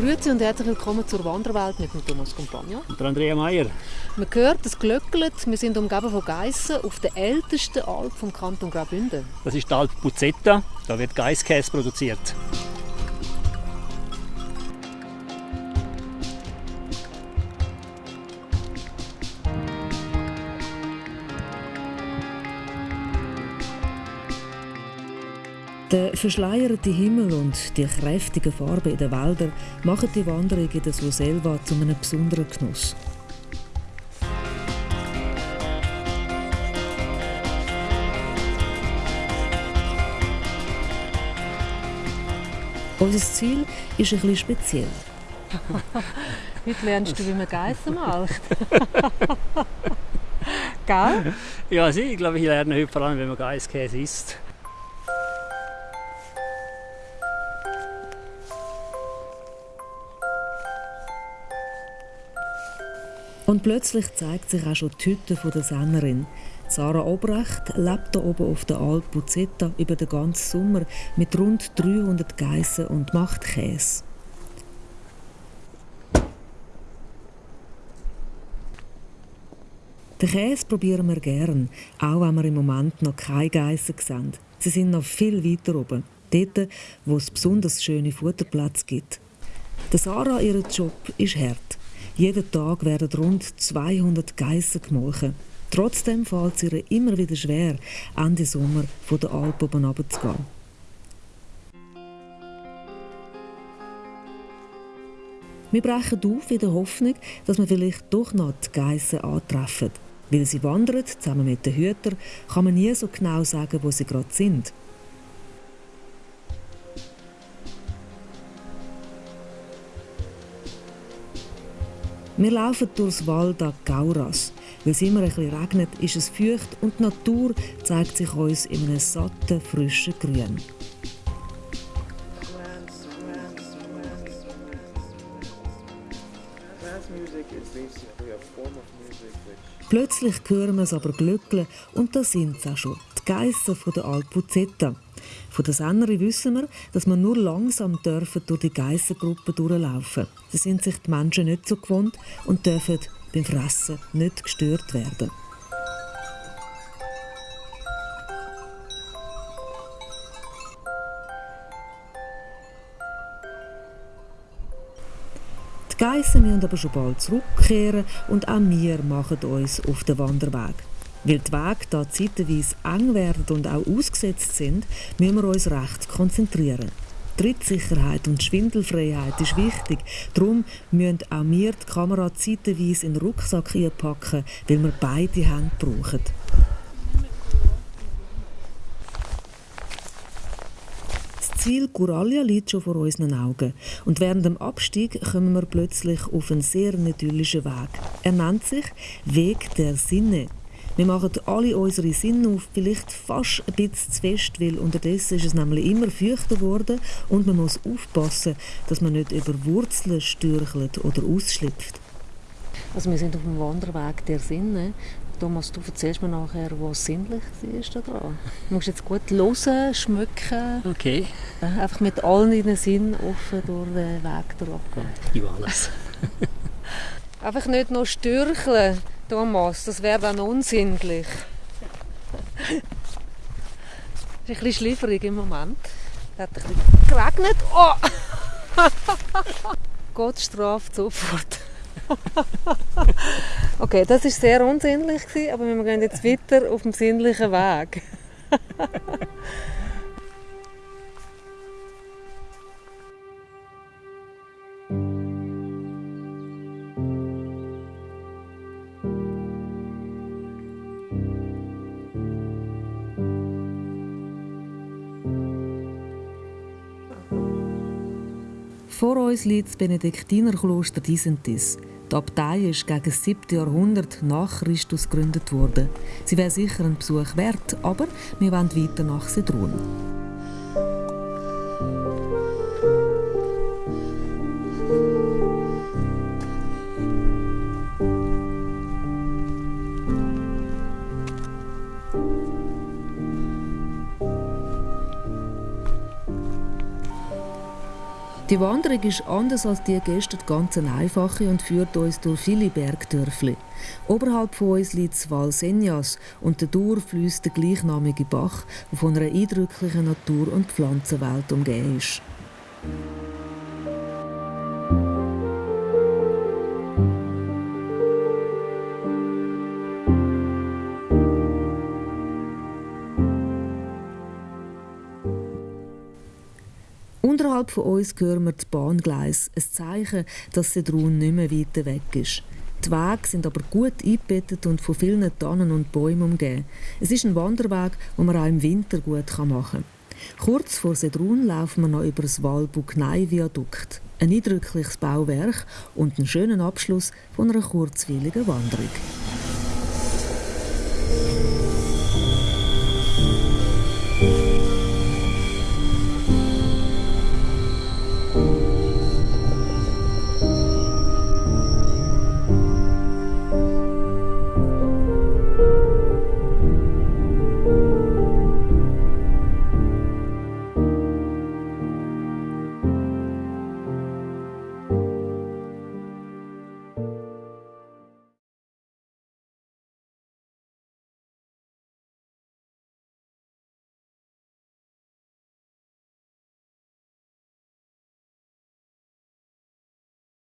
Grüezi und herzlich willkommen zur Wanderwelt mit dem Thomas Compagno. Und der Andrea Meier. Man hört, es glöckelt. Wir sind umgeben von Geissen auf der ältesten Alp vom Kanton Graubünden. Das ist die Alp Buzetta. Da wird Geisskäse produziert. Der verschleierte Himmel und die kräftigen Farben in den Wäldern machen die Wanderung in der Surselva zu einem besonderen Genuss. Unser Ziel ist ein bisschen speziell. Heute lernst du, wie man Geissen macht. Gell? Ja, ich glaube, ich lerne heute vor allem, wie man Geisskäse isst. Und plötzlich zeigt sich auch schon die Hütte der Sennerin. Sarah Obrecht lebt hier oben auf der Alp Buzetta über den ganzen Sommer mit rund 300 Geissen und macht Käse. Den Käse probieren wir gern, auch wenn wir im Moment noch keine Geissen sehen. Sie sind noch viel weiter oben, dort, wo es besonders schöne Futterplätze gibt. Der Sarah, ihr Job ist hart. Jeden Tag werden rund 200 Geissen gemolken. Trotzdem fällt es ihr immer wieder schwer, Ende Sommer von der Alp oben runterzugehen. Wir brechen auf in der Hoffnung, dass wir vielleicht doch noch die Geissen antreffen. Weil sie wandern, zusammen mit den Hütern, kann man nie so genau sagen, wo sie gerade sind. Wir laufen durchs Wald an Gauras. Weil es immer bisschen regnet, ist es feucht und die Natur zeigt sich uns in einem satten, frischen Grün. Plötzlich hören wir es aber glöckeln und da sind sie auch schon, die Geissen der Alpuzetta. Von der Sennerin wissen wir, dass man nur langsam dürfen durch die Geissengruppe durchlaufen. Sie sind sich die Menschen nicht so gewohnt und dürfen beim Fressen nicht gestört werden. Die Geissen müssen aber schon bald zurückkehren und auch wir machen uns auf den Wanderweg. Weil die Wege hier zeitweise eng werden und auch ausgesetzt sind, müssen wir uns recht konzentrieren. Trittsicherheit und Schwindelfreiheit ist wichtig. Darum müssen auch wir die Kamera zeitweise in den Rucksack einpacken, weil wir beide Hände brauchen. Das Ziel Guralia liegt schon vor unseren Augen. Und während dem Abstieg kommen wir plötzlich auf einen sehr idyllischen Weg. Er nennt sich Weg der Sinne. Wir machen alle unsere Sinne auf, vielleicht fast ein bisschen zu fest, weil unterdessen ist es nämlich immer feuchter geworden und man muss aufpassen, dass man nicht über Wurzeln stürchelt oder ausschlüpft. Also wir sind auf dem Wanderweg der Sinne. Thomas, du erzählst mir nachher, was sinnlich war da dran. Du musst jetzt gut hören, schmecken. Okay. Einfach mit allen deinen Sinnen offen durch den Weg durchgehen. Ich alles. Einfach nicht nur stürcheln. Thomas, das wäre dann unsinnlich. Ist ein bisschen schlieferig im Moment. Es hat ein bisschen geregnet. Oh! Gott straft sofort. okay, das war sehr unsinnlich, aber wir gehen jetzt weiter auf dem sinnlichen Weg. Vor uns liegt das Benediktinerkloster Disentis. Die Abtei ist gegen das 7. Jahrhundert nach Christus gegründet worden. Sie wäre sicher ein Besuch wert, aber wir wollen weiter nach Sedrun. Die Wanderung ist anders als die gestern ganz einfache und führt uns durch viele Bergdörfli. Oberhalb von uns liegt das Val Senjas und dadurch fließt der gleichnamige Bach, der von einer eindrücklichen Natur- und Pflanzenwelt umgeben ist. Unterhalb von uns hören wir das Bahngleis, ein Zeichen, dass Sedrun nicht mehr weiter weg ist. Die Wege sind aber gut eingebettet und von vielen Tannen und Bäumen umgeben. Es ist ein Wanderweg, den man auch im Winter gut machen kann. Kurz vor Sedrun laufen wir noch über das Walbuknei-Viadukt. Ein eindrückliches Bauwerk und einen schönen Abschluss von einer kurzweiligen Wanderung.